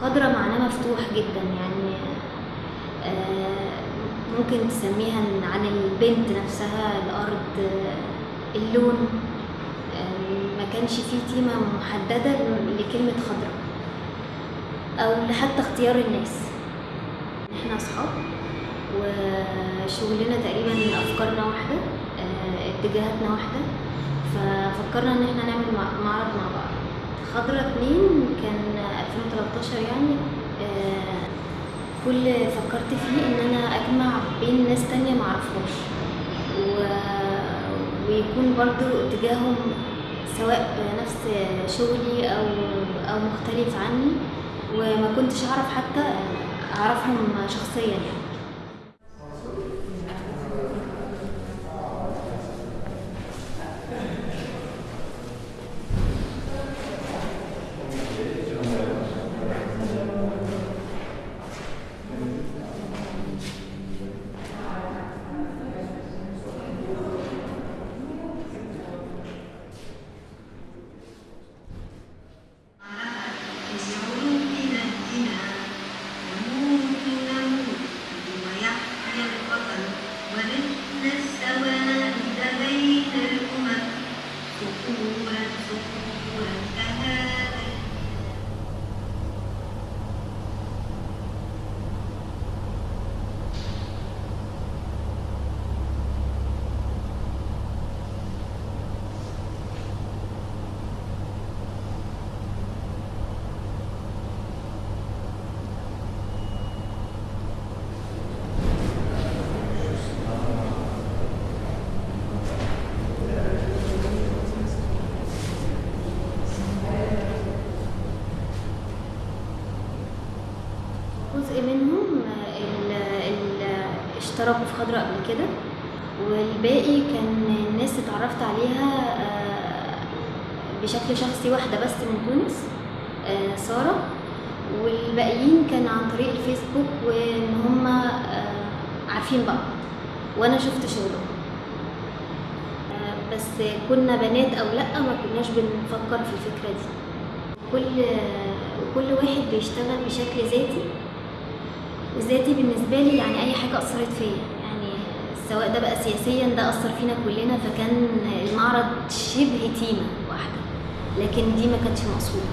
خضرة معناه مفتوح جدا يعني آه، ممكن تسميها عن البنت نفسها الأرض اللون آه، ما كانش فيه تيمة محددة لكلمة خضرة أو حتى اختيار الناس. إحنا أصحاب وشغلنا تقريبا أفكارنا واحدة آه، اتجاهاتنا واحدة ففكرنا إن إحنا نعمل مع- معرض مع بعض. خضرة اتنين كان 2013 يعني آه، كل فكرت فيه إن أنا أجمع بين ناس تانية معرفهاش و... ويكون برضو اتجاههم سواء نفس شغلي أو أو مختلف عني وما كنتش أعرف حتى أعرفهم شخصيا يعني. Oh, wonderful, wonderful. اشتركوا في خضرة قبل كده. والباقي كان الناس اتعرفت عليها آه، بشكل شخصي واحدة بس من تونس آه، سارة. والباقيين كان عن طريق الفيسبوك وإن هم عارفين بعض. وأنا شفت شغلهم. آه، بس كنا بنات أو لأ ما كناش بنفكر في الفكرة دي. كل كل واحد بيشتغل بشكل ذاتي. وذاتي بالنسبة لي يعني أي حاجة أثرت فيا. يعني سواء ده بقى سياسيا ده أثر فينا كلنا فكان المعرض شبه تيمة واحدة. لكن دي ما كانتش مقصودة.